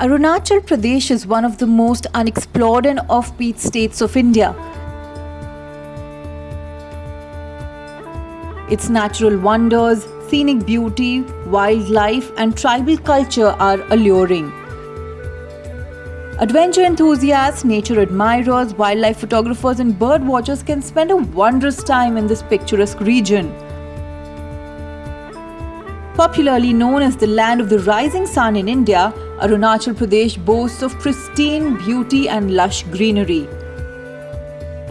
Arunachal Pradesh is one of the most unexplored and offbeat states of India. Its natural wonders, scenic beauty, wildlife, and tribal culture are alluring. Adventure enthusiasts, nature admirers, wildlife photographers, and bird watchers can spend a wondrous time in this picturesque region. Popularly known as the land of the rising sun in India, Arunachal Pradesh boasts of pristine beauty and lush greenery.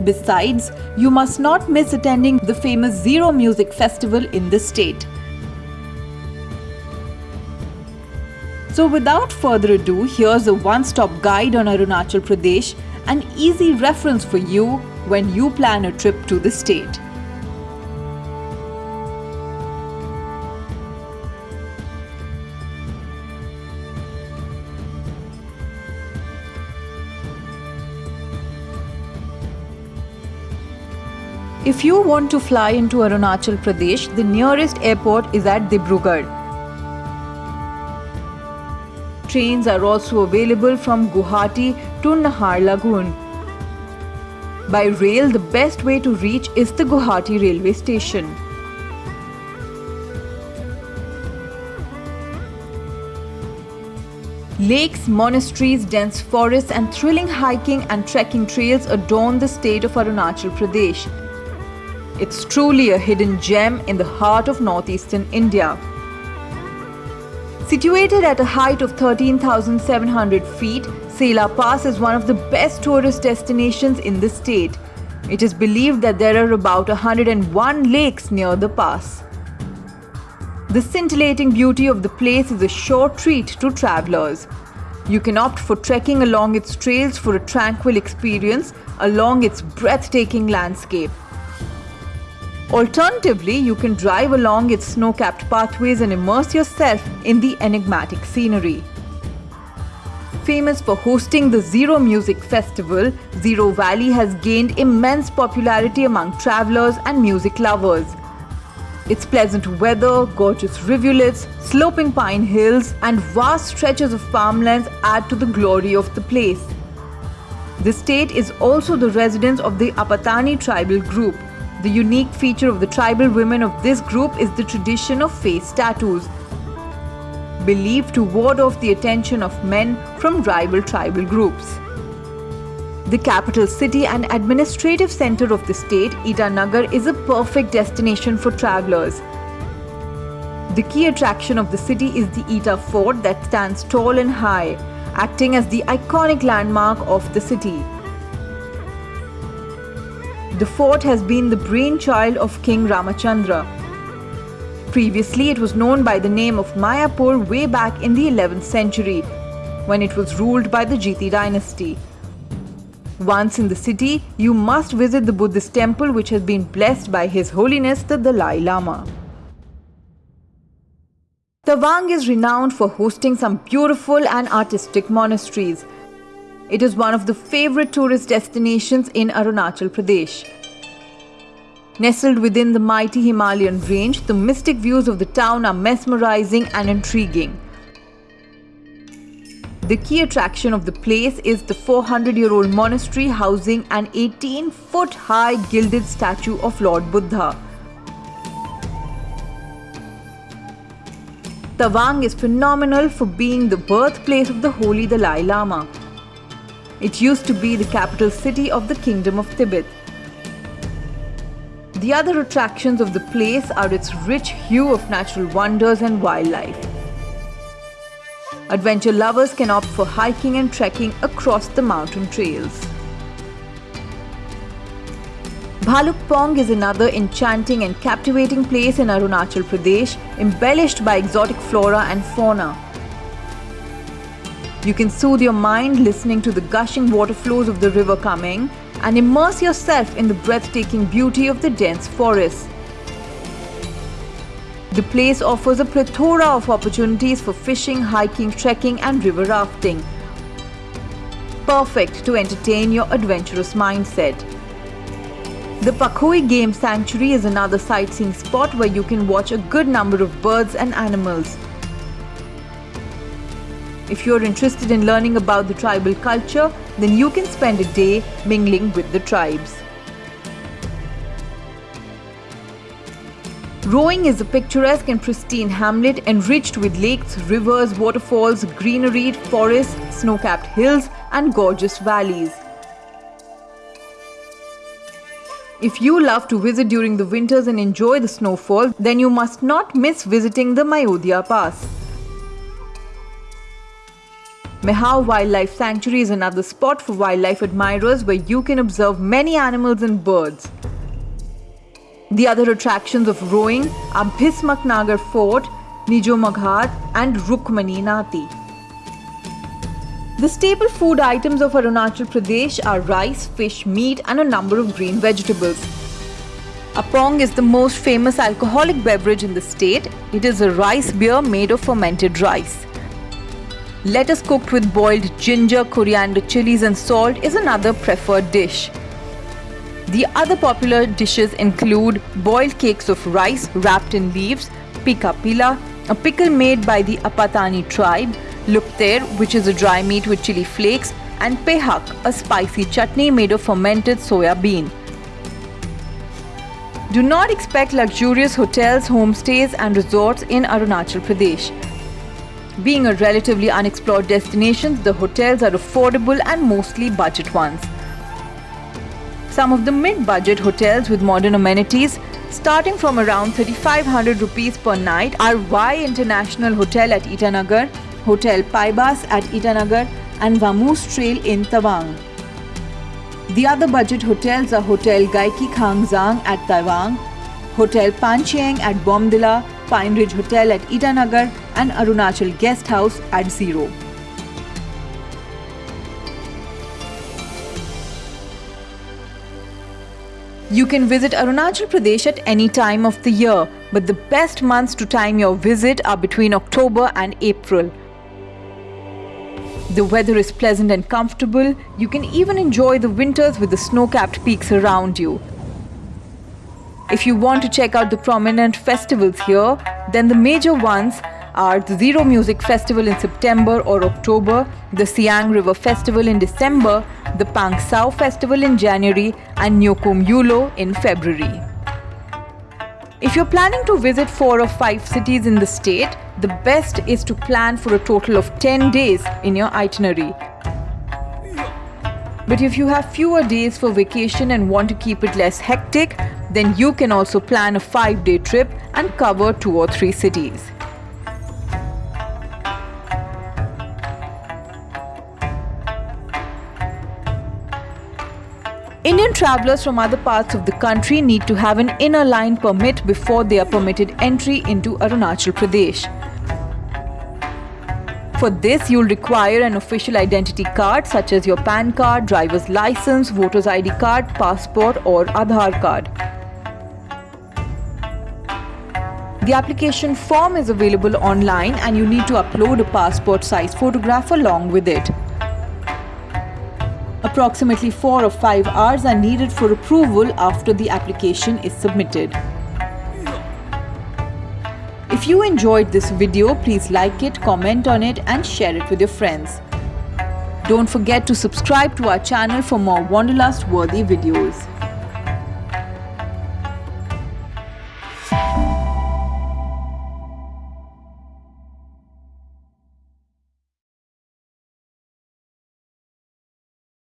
Besides, you must not miss attending the famous Ziro Music Festival in the state. So without further ado, here's a one-stop guide on Arunachal Pradesh, an easy reference for you when you plan a trip to the state. If you want to fly into Arunachal Pradesh, the nearest airport is at Dibrugarh. Trains are also available from Guwahati to Naharlagun. By rail, the best way to reach is the Guwahati railway station. Lakes, monasteries, dense forests and thrilling hiking and trekking trails adorn the state of Arunachal Pradesh. It's truly a hidden gem in the heart of northeastern India. Situated at a height of 13,700 feet, Sela Pass is one of the best tourist destinations in the state. It is believed that there are about 101 lakes near the pass. The scintillating beauty of the place is a sure treat to travelers. You can opt for trekking along its trails for a tranquil experience along its breathtaking landscape. Alternatively, you can drive along its snow-capped pathways and immerse yourself in the enigmatic scenery. Famous for hosting the Ziro Music Festival, Ziro Valley has gained immense popularity among travelers and music lovers. Its pleasant weather, gorgeous rivulets, sloping pine hills and vast stretches of farmlands add to the glory of the place. The state is also the residence of the Apatani tribal group, the unique feature of the tribal women of this group is the tradition of face tattoos, believed to ward off the attention of men from rival tribal groups. The capital city and administrative center of the state, Itanagar, is a perfect destination for travelers. The key attraction of the city is the Ita Fort that stands tall and high, acting as the iconic landmark of the city. The fort has been the brainchild of King Ramachandra. Previously, it was known by the name of Mayapur way back in the 11th century, when it was ruled by the Jiti dynasty. Once in the city, you must visit the Buddhist temple which has been blessed by His Holiness the Dalai Lama. Tawang is renowned for hosting some beautiful and artistic monasteries. It is one of the favorite tourist destinations in Arunachal Pradesh. Nestled within the mighty Himalayan range, the mystic views of the town are mesmerizing and intriguing. The key attraction of the place is the 400-year-old monastery housing an 18-foot-high gilded statue of Lord Buddha. Tawang is phenomenal for being the birthplace of the holy Dalai Lama. It used to be the capital city of the Kingdom of Tibet. The other attractions of the place are its rich hue of natural wonders and wildlife. Adventure lovers can opt for hiking and trekking across the mountain trails. Bhaluk Pong is another enchanting and captivating place in Arunachal Pradesh, embellished by exotic flora and fauna. You can soothe your mind listening to the gushing water flows of the river Kameng and immerse yourself in the breathtaking beauty of the dense forest. The place offers a plethora of opportunities for fishing, hiking, trekking and river rafting. Perfect to entertain your adventurous mindset. The Pakhoi Game Sanctuary is another sightseeing spot where you can watch a good number of birds and animals. If you're interested in learning about the tribal culture, then you can spend a day mingling with the tribes. Roing is a picturesque and pristine hamlet enriched with lakes, rivers, waterfalls, greenery, forests, snow-capped hills and gorgeous valleys. If you love to visit during the winters and enjoy the snowfall, then you must not miss visiting the Mayodia Pass. Mehao Wildlife Sanctuary is another spot for wildlife admirers where you can observe many animals and birds. The other attractions of Roing are Bhismaknagar Fort, Nijomaghat and Rukmani Nati. The staple food items of Arunachal Pradesh are rice, fish, meat and a number of green vegetables. Apong is the most famous alcoholic beverage in the state. It is a rice beer made of fermented rice. Lettuce cooked with boiled ginger, coriander, chilies and salt is another preferred dish. The other popular dishes include boiled cakes of rice wrapped in leaves, pika pila, a pickle made by the Apatani tribe, lukter, which is a dry meat with chili flakes, and pehak, a spicy chutney made of fermented soya bean. Do not expect luxurious hotels, homestays and resorts in Arunachal Pradesh. Being a relatively unexplored destination, the hotels are affordable and mostly budget ones. Some of the mid-budget hotels with modern amenities starting from around 3500 rupees per night are Y International Hotel at Itanagar, Hotel Paibas at Itanagar and Vamoose Trail in Tawang. The other budget hotels are Hotel Gaiki Khangzang at Tawang, Hotel Panchiang at Bomdila, Pine Ridge Hotel at Itanagar and Arunachal Guest House at Ziro. You can visit Arunachal Pradesh at any time of the year, but the best months to time your visit are between October and April. The weather is pleasant and comfortable. You can even enjoy the winters with the snow-capped peaks around you. If you want to check out the prominent festivals here, then the major ones are the Ziro Music Festival in September or October, the Siang River Festival in December, the Pang Sao Festival in January and Nyokum Yulo in February. If you're planning to visit 4 or 5 cities in the state, the best is to plan for a total of 10 days in your itinerary. But if you have fewer days for vacation and want to keep it less hectic, then you can also plan a 5-day trip and cover 2 or 3 cities. Indian travellers from other parts of the country need to have an inner line permit before they are permitted entry into Arunachal Pradesh. For this, you'll require an official identity card such as your PAN card, driver's license, voter's ID card, passport or Aadhaar card. The application form is available online and you need to upload a passport size photograph along with it. Approximately 4 or 5 hours are needed for approval after the application is submitted. If you enjoyed this video, please like it, comment on it and share it with your friends. Don't forget to subscribe to our channel for more Wanderlust worthy videos.